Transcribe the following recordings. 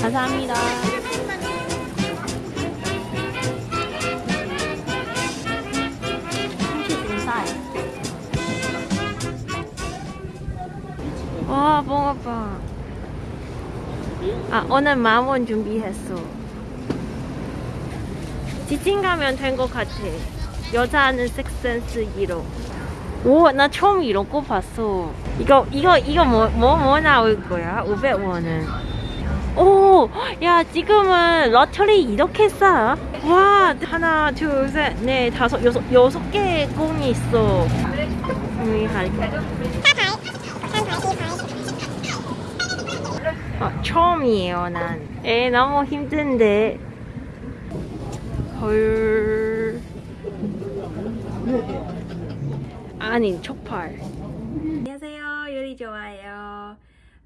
감사합니다. 와, 붕어빵. 아, 오늘 만원 준비했어. 지친 가면 된 것 같아. 여자는 섹센스 1호. 오, 나 처음 이런 거 봤어. 이거, 이거, 이거 뭐, 뭐, 뭐 나올 거야? 500원은. 오, 야, 지금은 러터리 이렇게 싸? 와, 하나, 둘, 셋, 넷, 다섯, 여섯, 여섯 개의 공이 있어. 음. 아, 처음이에요, 난. 에, 너무 힘든데. 헐. 아니, 촉발. 안녕하세요, 요리 좋아요.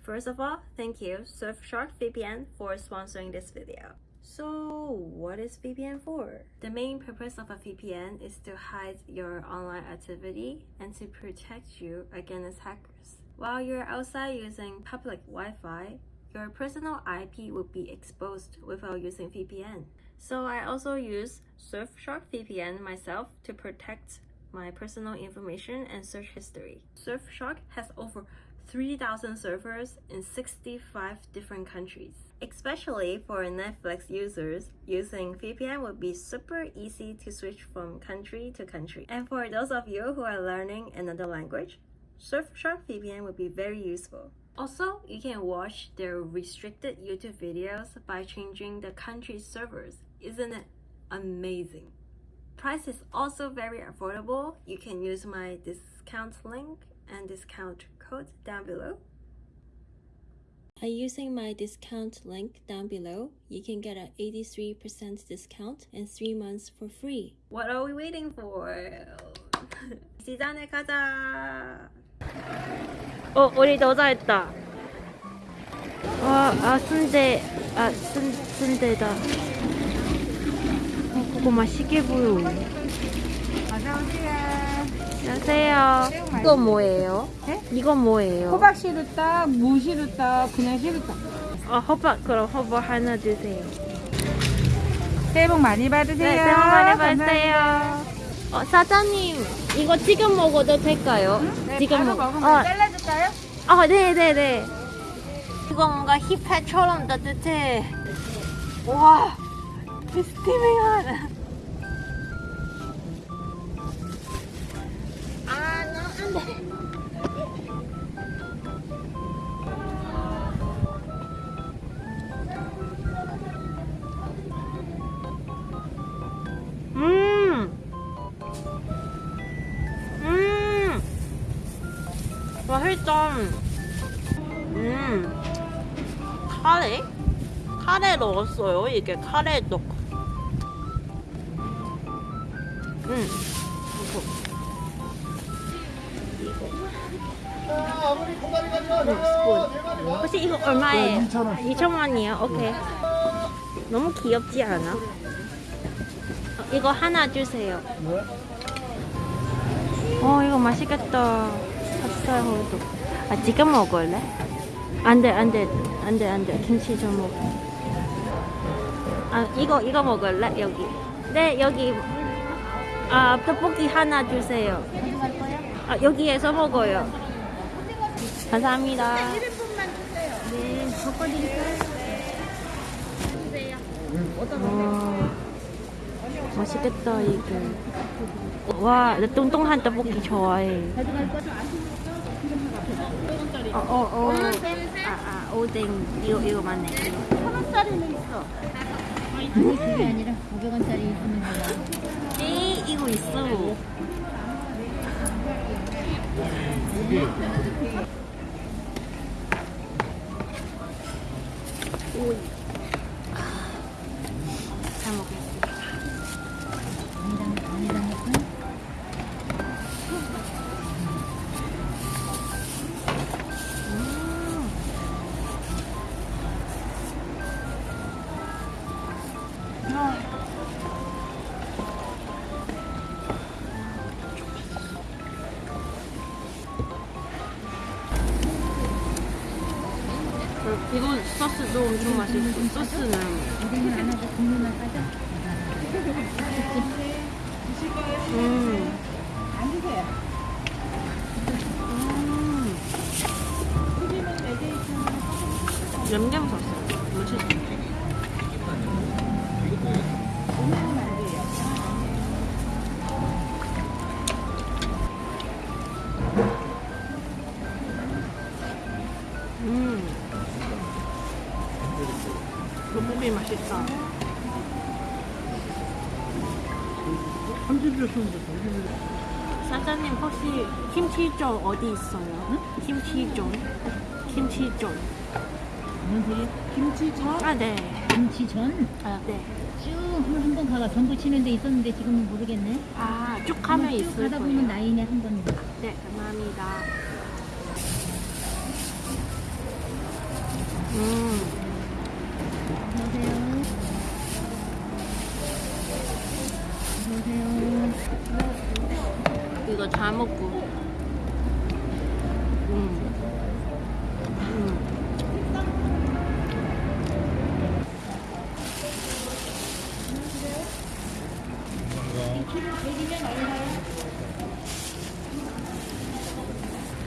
First of all, thank you, Surfshark VPN, for sponsoring this video. So, what is VPN for? The main purpose of a VPN is to hide your online activity and to protect you against hackers. While you're outside using public Wi Fi, your personal IP will be exposed without using VPN. So, I also use Surfshark VPN myself to protect my personal information and search history. Surfshark has over 3,000 servers in 65 different countries. Especially for Netflix users, using VPN would be super easy to switch from country to country. And for those of you who are learning another language, Surfshark VPN would be very useful. Also, you can watch their restricted YouTube videos by changing the country's servers. Isn't it amazing? Price is also very affordable. You can use my discount link and discount code down below. By using my discount link down below, you can get an 83% discount and 3 months for free. What are we waiting for? 시장에 가자. 어, 우리 여자했다. 와, 아, 순대, 아, 순, 순대다. 어, 그거 맛있게 보여. 안녕하세요. 이거 뭐예요? 네? 이건 뭐예요? 호박 시루떡, 무 시루떡, 그냥 시루떡. 어, 호박, 그럼 호박 하나 주세요. 새해 복 많이 받으세요. 네, 새해 복 많이. 받으세요. 어, 사장님, 이거 지금 먹어도 될까요? 네, 지금 먹- 먹으면 어, 잘라줄까요? 아, 네네네. 이거 뭔가 힙합처럼 따뜻해. 와, 스티밍한. 아, 나 안 돼. 음. 음. 맛있다. 음. 카레? 카레 넣었어요. 이게 카레 넣고. 혹시 이거 얼마예요? 2,000원. 2,000원이요? 오케이. 너무 귀엽지 않아? 어, 이거 하나 주세요. 어, 이거 맛있겠다. 찹쌀 호두. 아, 지금 먹을래? 안 돼, 안 돼, 안 돼, 안 돼. 김치 좀 먹어. 아, 이거, 이거 먹을래? 여기. 네, 여기. 아, 떡볶이 하나 주세요. 아, 여기에서 먹어요. 감사합니다. 네, 섞어드릴까요? 와, 맛있겠다, 이게. 와, 나 뚱뚱한 떡볶이 좋아해. 어, 어, 어. 아, 아, 오뎅. 이거, 이거 맞네. 이거. 천 원짜리는 있어. 아니 그게 아니라 500원짜리 있으면 돼요. 네, 이거 있어. 소스도 엄청 맛있고 소스는? 음. 음. 냠냠 소스 맛있다. 사장님 혹시 김치전 어디 있어요? 김치전? 김치전. 뭔? 김치전? 아 네. 김치전? 아 네. 쭉 한번 가봐. 전부 치는 데 있었는데 지금은 모르겠네. 아 쭉 가면 쭉 있을 가다 거예요. 보면 나이네 한 번. 네 감사합니다. 음. 이거 다 먹고. 음. 음.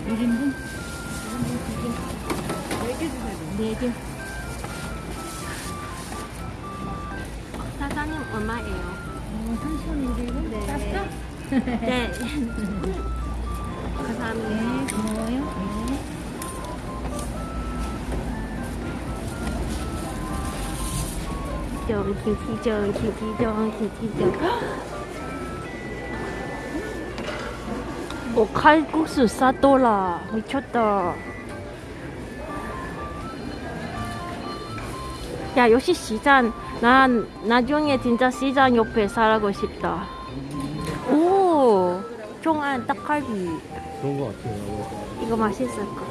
일인분 4개. 4개. 사장님 네. 감사합니다. 네, 고마워요. 네. 정, 김치전, 김치전, 김치전. 오, 칼국수 싸돌라. 미쳤다. 야, 역시 시장. 난 나중에 진짜 시장 옆에 살고 싶다. 오, 종안 떡갈비. 그런 것 같아요. 이거 맛있을 거.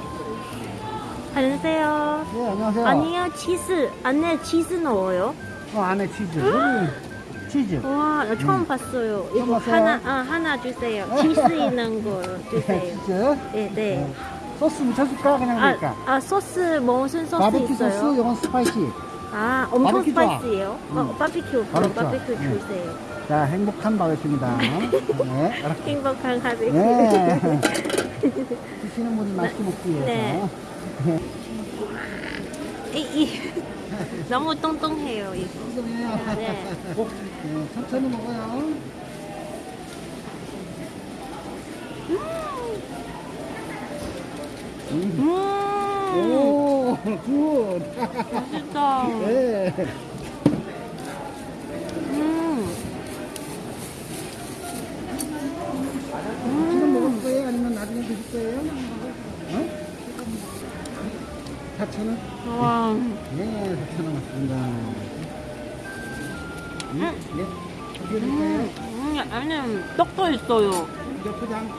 안녕하세요. 네, 안녕하세요. 아니요, 치즈. 안에 치즈 넣어요. 어, 안에 치즈. 여기 치즈. 와, 나 처음 봤어요. 이거 처음 봤어요? 하나, 아, 하나 주세요. 치즈 있는 거 주세요. 치즈. 네, 네. 소스 묻혀줄까? 그냥 아, 그러니까. 아 소스 무슨 소스 바베큐 있어요? 소스, 이건 spicy. 아, 엄청. Spicy예요? 어, 음. 좋아. 바베큐 음. 주세요. 자, 행복한 바베큐입니다. 네. 행복한 바베큐. 네. 드시는 분이 맛있게 먹기 위해서. 네. 이, 이. 너무 똥똥해요, 이거. 네. 꼭, 네, 천천히 먹어요. 음. 음, 오, 굿. 맛있다. 네. 음. 지금 먹을 거예요? 아니면 나중에 드실 거예요? 어? 4,000원? 와, 네, 4,000원 맞습니다. 음? 네. 어떻게 드릴까요? 음, 안에 떡도 있어요. 이제 포장. 네.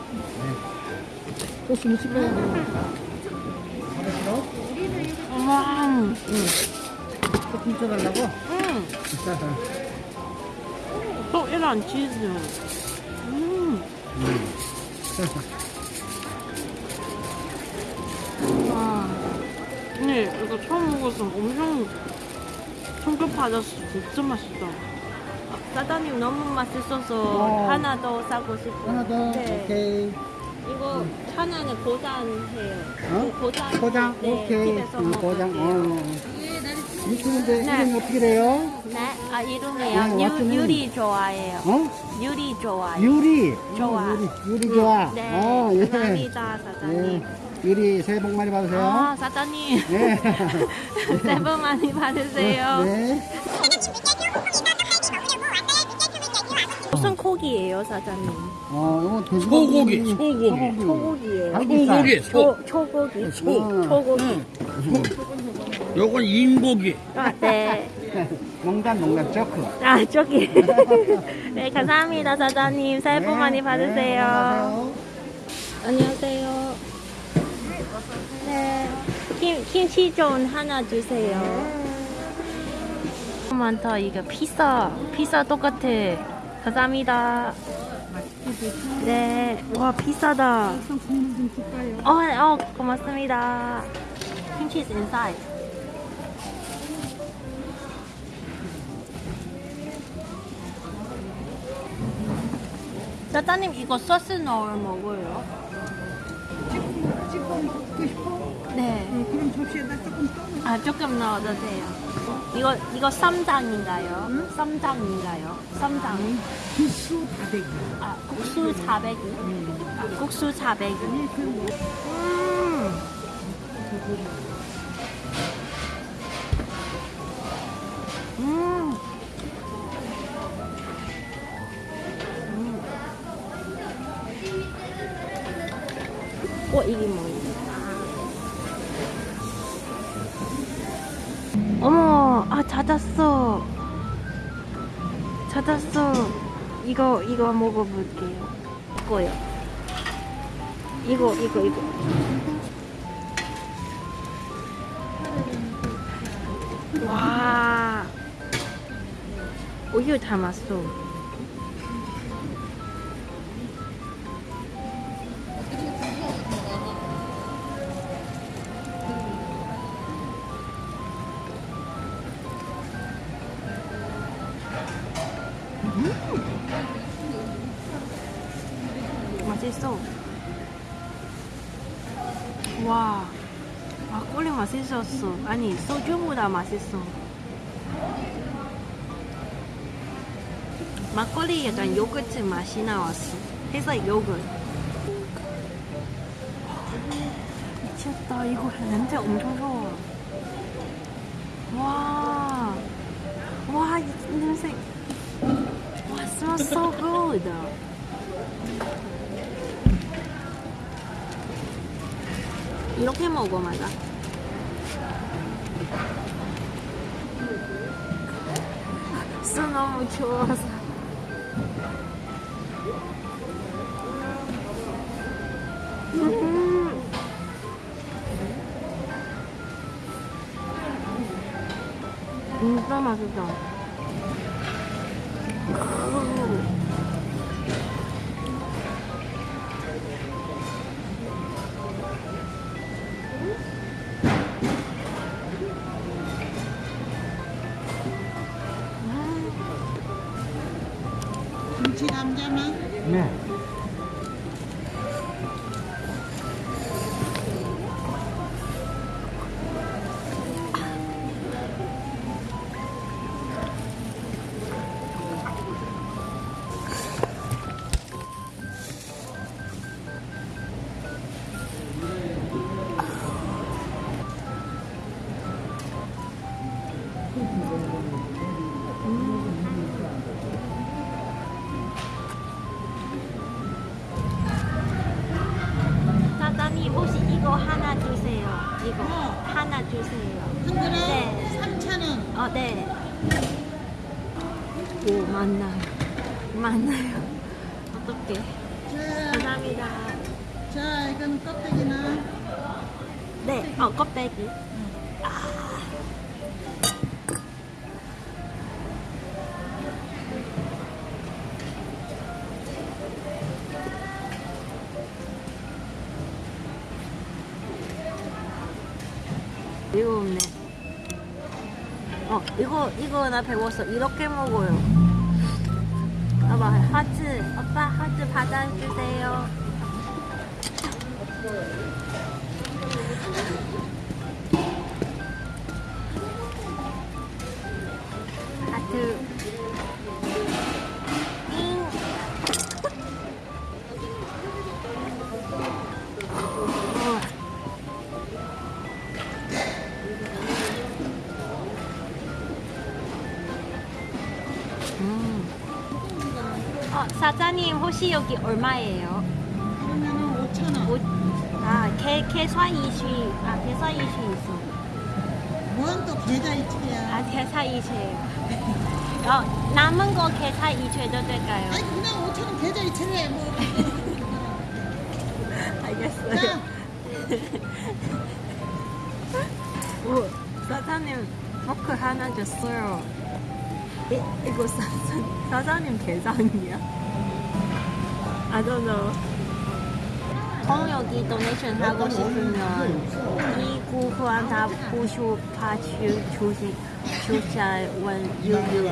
소스 묻힐 거예요? 받으시러? 와, 음. 조금 쪄달라고? 음. 떡이랑 치즈. 음. 와. 근데 이거 처음 먹어서 엄청 충격 받았어. 진짜 맛있다. 아, 사장님 너무 맛있어서 어. 하나 더 사고 싶어요. 하나 더? 네. 오케이. 이거 하나는 보장해요. 어? 보장. 포장? 네, 오케이. 집에서 응, 포장. 먹을게요. 어. 유튜브인데 네. 이름이 어떻게 돼요? 네, 아 어, 이름이요. 완전히- 유, 유리 좋아해요. 어? 유리 좋아해요. 유리. 좋아. 어, 유리, 유리 좋아. 네, 어, 예. 감사합니다, 사장님. 예. 유리 새해 복 많이 받으세요. 아, 사장님. 네. 새해 복 많이 받으세요. 네. 무슨 고기예요, 사장님? 어, 이거 돼지고기. 소고기, 소고기. 소고기예요. 소고기, 소. 초, 초고기. 소. 어. 초고기. 요건 인고기. 아, 네. 농담, 농담, 저크. 아, 저기. 네, 감사합니다, 사장님. 새해 복 많이 네, 받으세요. 네, 받으세요. 안녕하세요. 네. 김, 김치전 하나 주세요. 네. 많다. 이거 피자. 피자 똑같아. 감사합니다. 네. 와, 비싸다. 어, 어, 고맙습니다. 김치 인사이. 짜장님 이거 소스 넣어 먹어요? 네. 응, 접시에다 조금 떠. 아 조금 넣어도 돼요. 이거 이거 쌈장인가요? 쌈장인가요? 쌈장. 국수 다대기. 아 국수 400이. 아, 국수 400이. 음. 음. 찾았어. 찾았어. 이거 이거 먹어볼게요. 이거요. 이거 이거 이거. 와. 우유 담았어. 있어. 와, 막걸리 맛있었어. 아니, 소주보다 맛있어. 막걸리 약간 요거트 맛이 나왔어. 해서 요거트. 미쳤다. 이거 냄새 엄청 좋아. 와, 와, 이 냄새. 와, smells so good. 이렇게 먹어 맞아 술 너무 좋아서 음. 진짜 맛있다 이거 하나 주세요 한 그릇 네. 3,000원. 어, 네. 오, 만나요. 만나요. 어떡해. 자, 감사합니다. 자, 이건 껍데기나. 네, 어, 껍데기. 이거 없네. 어, 이거, 이거 나 배웠어. 이렇게 먹어요. 봐봐, 하트. 오빠, 하트 받아주세요. 하트. 사장님 혹시 여기 얼마예요? 그러면은 5,000원. 뭐, 아, 개, 개사 이슈, 아, 개사 이슈 있어. 뭔또 계좌 이체야. 아, 개사 이슈예요. 어, 남은 거 개사 이슈해도 될까요? 아니, 그냥 5,000원 계좌 이체래. 뭐. 알겠어요. 자, 오, 사장님 포크 하나 줬어요. 이, 이거 사, 사장님 계산이야? I don't know. 통 여기 도네이션 하고 싶으면 이 구후한 다 부수 파주 주식 주차원 유유